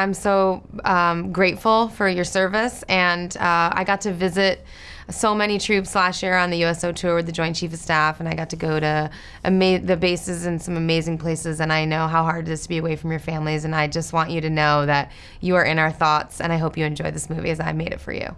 I'm so um, grateful for your service, and uh, I got to visit so many troops last year on the USO tour with the Joint Chief of Staff, and I got to go to the bases in some amazing places. And I know how hard it is to be away from your families, and I just want you to know that you are in our thoughts, and I hope you enjoy this movie as I made it for you.